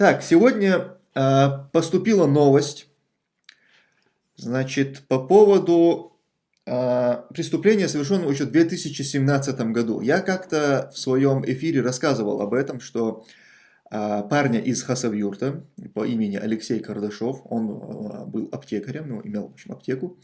Так, сегодня э, поступила новость, значит, по поводу э, преступления, совершенного еще в 2017 году. Я как-то в своем эфире рассказывал об этом, что э, парня из Хасавюрта по имени Алексей Кардашов, он э, был аптекарем, ну, имел, в общем, аптеку,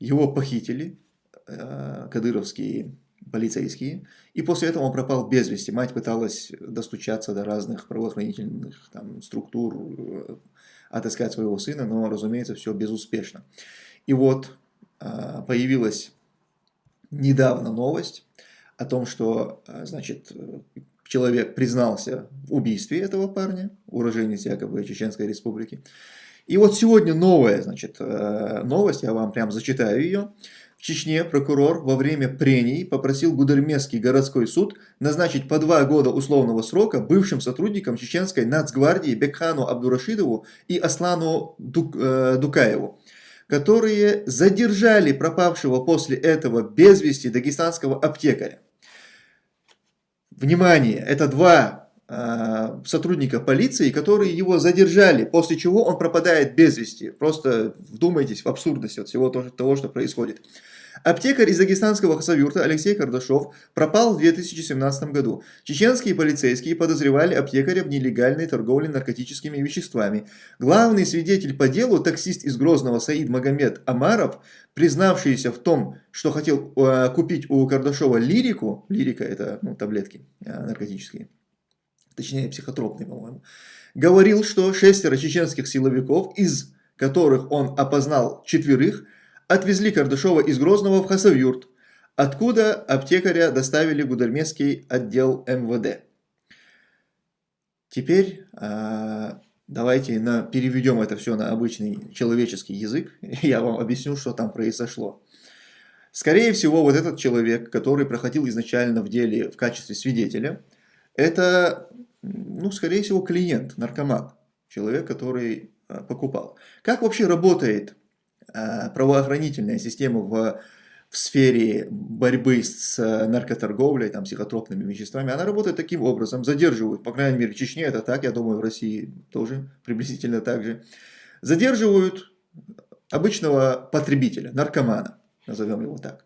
его похитили, э, кадыровские полицейские, и после этого он пропал без вести. Мать пыталась достучаться до разных правоохранительных там, структур, э, отыскать своего сына, но, разумеется, все безуспешно. И вот а, появилась недавно новость о том, что, а, значит, человек признался в убийстве этого парня, уроженец якобы Чеченской Республики. И вот сегодня новая, значит, э, новость, я вам прям зачитаю ее. Чечне прокурор во время прений попросил Гудермесский городской суд назначить по два года условного срока бывшим сотрудникам чеченской нацгвардии Бекхану Абдурашидову и Аслану Дук, э, Дукаеву, которые задержали пропавшего после этого без вести дагестанского аптекаря. Внимание, это два э, сотрудника полиции, которые его задержали, после чего он пропадает без вести. Просто вдумайтесь в абсурдность от всего того, что происходит. Аптекарь из дагестанского хасавюрта Алексей Кардашов пропал в 2017 году. Чеченские полицейские подозревали аптекаря в нелегальной торговле наркотическими веществами. Главный свидетель по делу, таксист из Грозного Саид Магомед Амаров, признавшийся в том, что хотел э, купить у Кардашова лирику, лирика это ну, таблетки э, наркотические, точнее психотропные, по-моему, говорил, что шестеро чеченских силовиков, из которых он опознал четверых, отвезли Кардашова из Грозного в Хасавюрт, откуда аптекаря доставили Гудермесский отдел МВД. Теперь а, давайте на, переведем это все на обычный человеческий язык, я вам объясню, что там произошло. Скорее всего, вот этот человек, который проходил изначально в деле в качестве свидетеля, это, ну, скорее всего, клиент, наркоман, человек, который а, покупал. Как вообще работает Э, правоохранительная система в, в сфере борьбы с э, наркоторговлей, там, психотропными веществами, она работает таким образом, задерживают, по крайней мере, в Чечне это так, я думаю, в России тоже приблизительно так же, задерживают обычного потребителя, наркомана, назовем его так.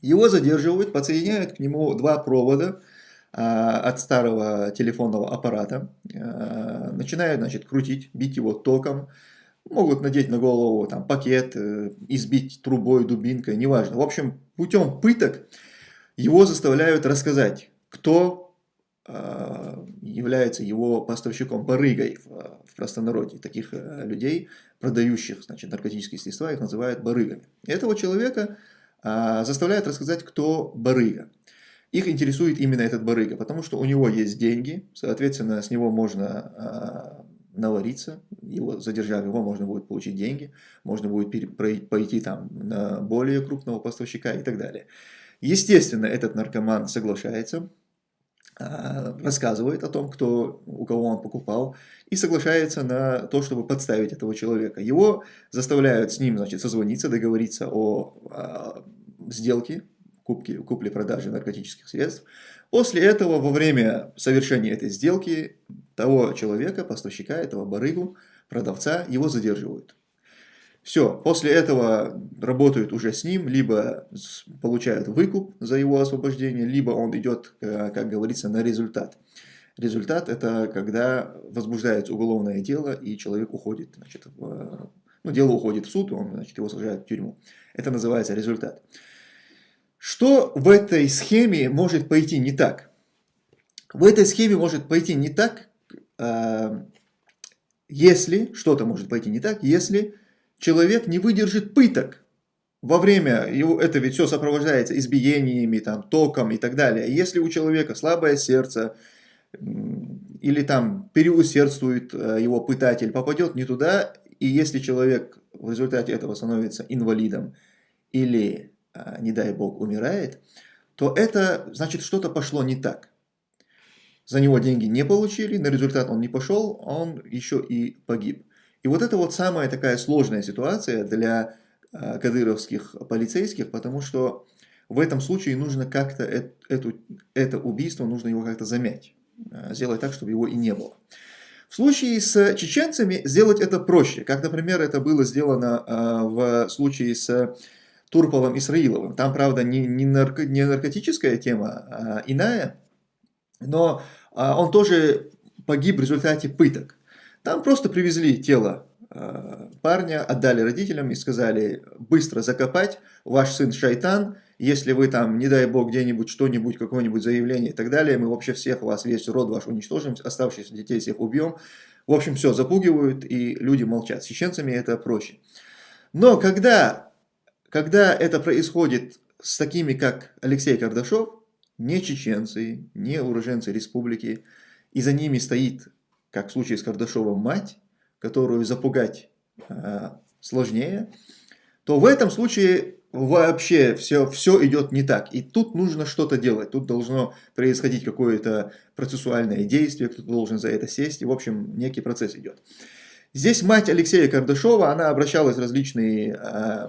Его задерживают, подсоединяют к нему два провода, а, от старого телефонного аппарата, а, начинают значит, крутить, бить его током, Могут надеть на голову там, пакет, э, избить трубой, дубинкой, неважно. В общем, путем пыток его заставляют рассказать, кто э, является его поставщиком, барыгой в, простонародье. Таких э, людей, продающих значит, наркотические средства, их называют барыгами. Этого человека заставляют рассказать, кто барыга. Их интересует именно этот барыга, потому что у него есть деньги, соответственно, с него можно навариться, его, задержав его, можно будет получить деньги, можно будет пойти там на более крупного поставщика и так далее. Естественно, этот наркоман соглашается, а, рассказывает о том, кто, у кого он покупал, и соглашается на то, чтобы подставить этого человека. Его заставляют с ним значит, созвониться, договориться о, о сделке, купли-продажи наркотических средств. После этого, во время совершения этой сделки, того человека, поставщика, этого барыгу, продавца, его задерживают. Все, после этого работают уже с ним, либо получают выкуп за его освобождение, либо он идет, э, как говорится, на результат. Результат – это когда возбуждается уголовное дело, и человек уходит, значит, в, ну, дело уходит в суд, он, значит, его сажают в тюрьму. Это называется результат. Что в этой схеме может пойти не так? В этой схеме может пойти не так, э, если, что-то может пойти не так, если человек не выдержит пыток. Во время, его, это ведь все сопровождается избиениями, там, током и так далее. Если у человека слабое сердце, или там переусердствует э, его пытатель, попадет не туда, и если человек в результате этого становится инвалидом или не дай бог, умирает, то это значит что-то пошло не так. За него деньги не получили, на результат он не пошел, он еще и погиб. И вот это вот самая такая сложная ситуация для а, кадыровских полицейских, потому что в этом случае нужно как-то это, это убийство, нужно его как-то замять, а, сделать так, чтобы его и не было. В случае с чеченцами сделать это проще, как, например, это было сделано в случае с Турполом Исраиловым. Там, правда, не, не, нарко, не наркотическая тема, а иная, но он тоже погиб в результате пыток. Там просто привезли тело э, парня, отдали родителям и сказали быстро закопать, ваш сын шайтан, если вы там, не дай бог, где-нибудь что-нибудь, какое-нибудь заявление и так далее, мы вообще всех вас, весь род ваш уничтожим, оставшихся детей всех убьем. В общем, все, запугивают, и люди молчат. С чеченцами это проще. Но когда, когда это происходит с такими, как Алексей Кардашов, не чеченцы, не уроженцы республики, и за ними стоит как в случае с Кардашовым, мать, которую запугать э, сложнее, то в этом случае вообще все, все идет не так. И тут нужно что-то делать, тут должно происходить какое-то процессуальное действие, кто-то должен за это сесть, и в общем некий процесс идет. Здесь мать Алексея Кардашова, она обращалась в различные э,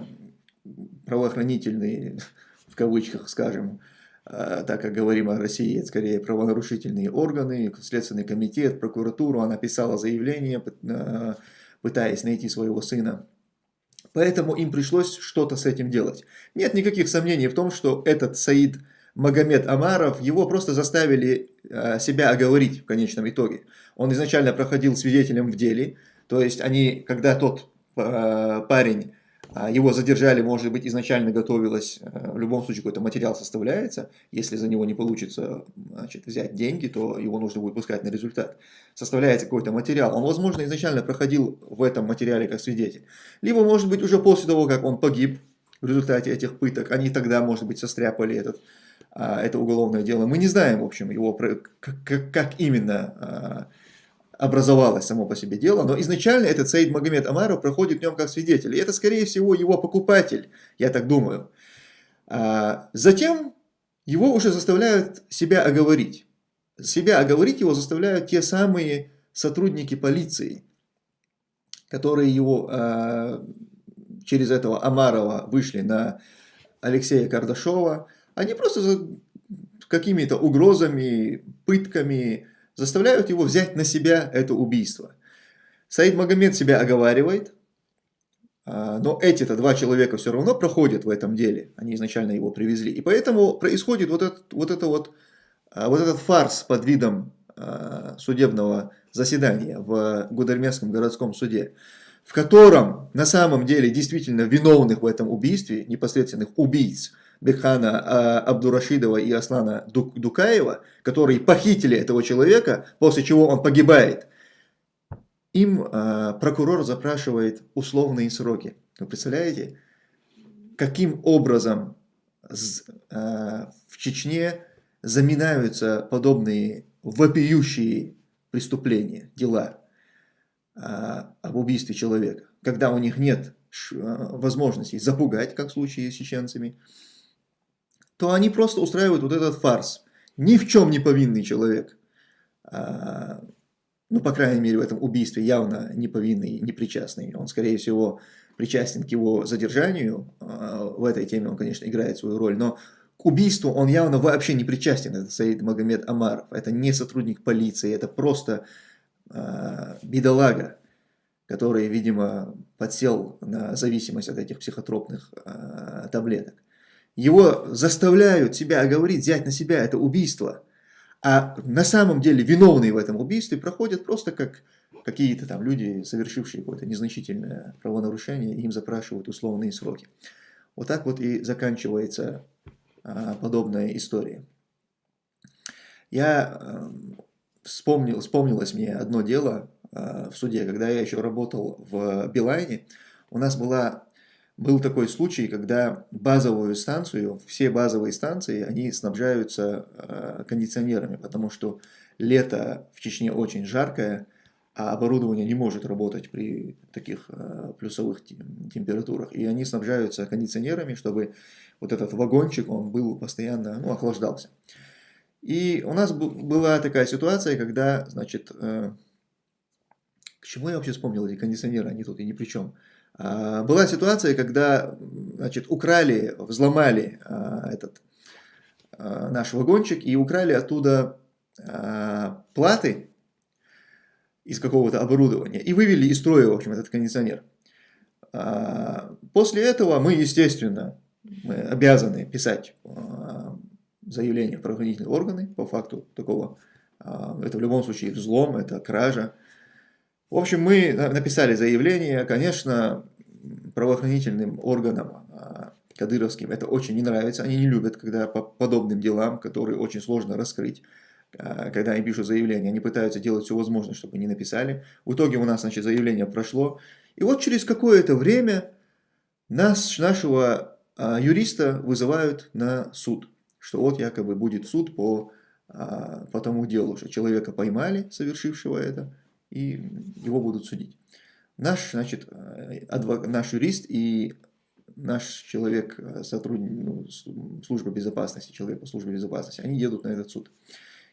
правоохранительные, в кавычках скажем, Э, так как говорим о России, это скорее правонарушительные органы, Следственный комитет, прокуратуру, она писала заявление, э, пытаясь найти своего сына. Поэтому им пришлось что-то с этим делать. Нет никаких сомнений в том, что этот Саид Магомед Амаров, его просто заставили э, себя оговорить в конечном итоге. Он изначально проходил свидетелем в деле, то есть они, когда тот парень его задержали, может быть, изначально готовилось, э, в любом случае какой-то материал составляется, если за него не получится значит, взять деньги, то его нужно будет пускать на результат. Составляется какой-то материал. Он, возможно, изначально проходил в этом материале как свидетель. Либо, может быть, уже после того, как он погиб в результате этих пыток, они тогда, может быть, состряпали этот, а, это уголовное дело. Мы не знаем, в общем, его, как, как именно а, образовалось само по себе дело, но изначально этот Саид Магомед Амаров проходит в нем как свидетель. И это, скорее всего, его покупатель, я так думаю. А затем его уже заставляют себя оговорить. Себя оговорить его заставляют те самые сотрудники полиции, которые его а, через этого Амарова вышли на Алексея Кардашова. Они просто какими-то угрозами, пытками, заставляют его взять на себя это убийство. Саид Магомед себя оговаривает, а, но эти-то два человека все равно проходят в этом деле, они изначально его привезли. И поэтому происходит вот этот вот, это вот, а, вот этот фарс под видом а, судебного заседания в Гудермесском городском суде, в котором на самом деле действительно виновных в этом убийстве, непосредственных убийц, Бекхана а, Абдурашидова и Аслана Дукаева, которые похитили этого человека, после чего он погибает, им а, прокурор запрашивает условные сроки. Вы представляете, каким образом а, в Чечне заминаются подобные вопиющие преступления, дела об убийстве человека, когда у них нет возможности запугать, как в случае с чеченцами, то они просто устраивают вот этот фарс. Ни в чем не повинный человек, а, ну, по крайней мере, в этом убийстве явно не повинный, не причастный. Он, скорее всего, причастен к его задержанию. А, в этой теме он, конечно, играет свою роль, но к убийству он явно вообще не причастен. Это Саид Магомед Амаров. Это не сотрудник полиции, это просто э, бедолага, который, видимо, подсел на зависимость от этих психотропных э, таблеток. Его заставляют себя оговорить, взять на себя это убийство. А на самом деле виновные в этом убийстве проходят просто как какие-то там люди, совершившие какое-то незначительное правонарушение, им запрашивают условные сроки. Вот так вот и заканчивается а, подобная история. Я а, вспомнил, вспомнилось мне одно дело а, в суде, когда я еще работал в Билайне. У нас была был такой случай, когда базовую станцию, все базовые станции, они снабжаются э, кондиционерами, потому что лето в Чечне очень жаркое, а оборудование не может работать при таких э, плюсовых температурах. И они снабжаются кондиционерами, чтобы вот этот вагончик, он был постоянно, ну, охлаждался. И у нас была такая ситуация, когда, значит, э, к чему я вообще вспомнил эти кондиционеры, они тут и ни при чем. А, была ситуация, когда значит, украли, взломали а, этот а, наш вагончик и украли оттуда платы. из какого-то оборудования и вывели из строя, в общем, этот кондиционер. После этого мы, естественно, мы обязаны писать заявление в правоохранительные органы по факту такого, это в любом случае взлом, это кража. В общем, мы написали заявление, конечно, правоохранительным органам кадыровским это очень не нравится, они не любят, когда по подобным делам, которые очень сложно раскрыть, когда они пишут заявление, они пытаются делать все возможное, чтобы не написали. В итоге у нас, значит, заявление прошло, и вот через какое-то время нас, нашего а, юриста вызывают на суд, что вот якобы будет суд по, а, по тому делу, что человека поймали, совершившего это, и его будут судить. Наш, значит, адвок, наш юрист и наш человек, сотрудник ну, службы безопасности, человек по службе безопасности, они едут на этот суд.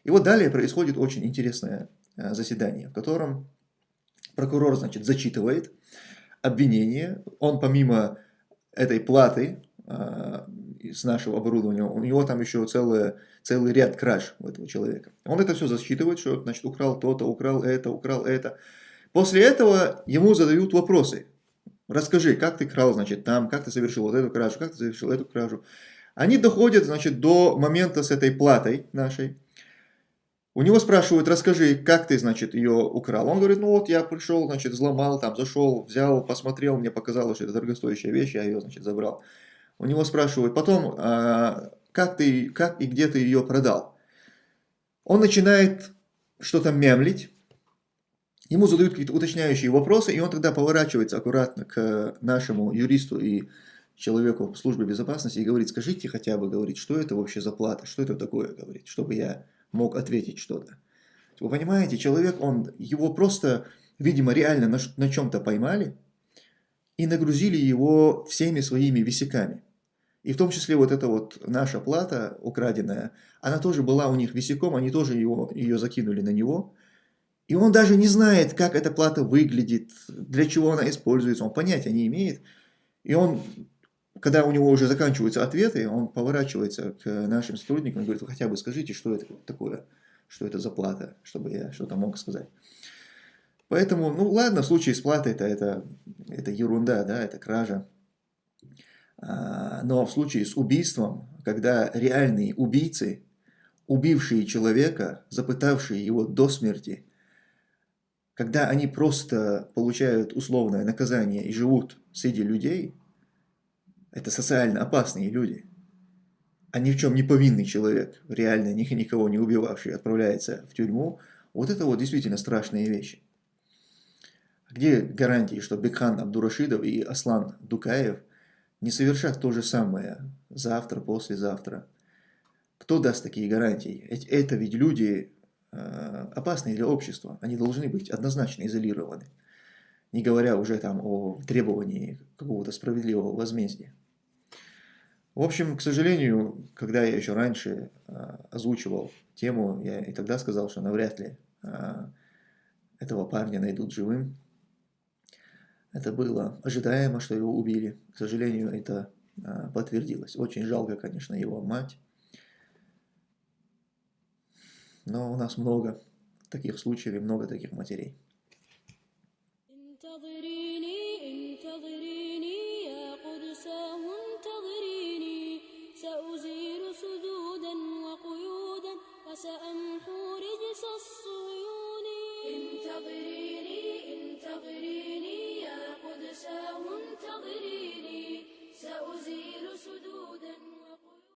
И вот далее происходит очень интересное а, заседание, в котором прокурор, значит, зачитывает обвинение. Он помимо этой платы э, с нашего оборудования, у него там еще целый, целый ряд краж у этого человека. Он это все засчитывает, что, значит, украл то-то, украл это, украл это. После этого ему задают вопросы. Расскажи, как ты крал, значит, там, как ты совершил вот эту кражу, как ты совершил эту кражу. Они доходят, значит, до момента с этой платой нашей. У него спрашивают, расскажи, как ты, значит, ее украл. Он говорит, ну вот я пришел, значит, взломал, там, зашел, взял, посмотрел, мне показалось, что это дорогостоящая вещь, я ее, значит, забрал. У него спрашивают, потом, а, как ты, как и где ты ее продал. Он начинает что-то мямлить, ему задают какие-то уточняющие вопросы, и он тогда поворачивается аккуратно к нашему юристу и человеку в службе безопасности и говорит, скажите хотя бы, говорит, что это вообще за плата, что это такое, говорит, чтобы я мог ответить что-то. Вы понимаете, человек, он, его просто, видимо, реально на, на чем-то поймали и нагрузили его всеми своими висяками. И в том числе вот эта вот наша плата украденная, она тоже была у них висяком, они тоже его, ее закинули на него. И он даже не знает, как эта плата выглядит, для чего она используется, он понятия не имеет. И он когда у него уже заканчиваются ответы, он поворачивается к нашим сотрудникам и говорит, хотя бы скажите, что это такое, что это за плата, чтобы я что-то мог сказать. Поэтому, ну ладно, в случае с платой это, это, это ерунда, да, это кража. А, но в случае с убийством, когда реальные убийцы, убившие человека, запытавшие его до смерти, когда они просто получают условное наказание и живут среди людей, это социально опасные люди. А ни в чем не повинный человек, реально никого не убивавший, отправляется в тюрьму. Вот это вот действительно страшные вещи. Где гарантии, что Бекхан Абдурашидов и Аслан Дукаев не совершат то же самое завтра, послезавтра? Кто даст такие гарантии? Это ведь люди э, опасные для общества. Они должны быть однозначно изолированы. Не говоря уже там о требовании какого-то справедливого возмездия. В общем, к сожалению, когда я еще раньше а, озвучивал тему, я и тогда сказал, что навряд ли а, этого парня найдут живым. Это было ожидаемо, что его убили. К сожалению, это а, подтвердилось. Очень жалко, конечно, его мать. Но у нас много таких случаев и много таких матерей. سأمحو رجس الصيون انتظري عساه انتظريني سأزيل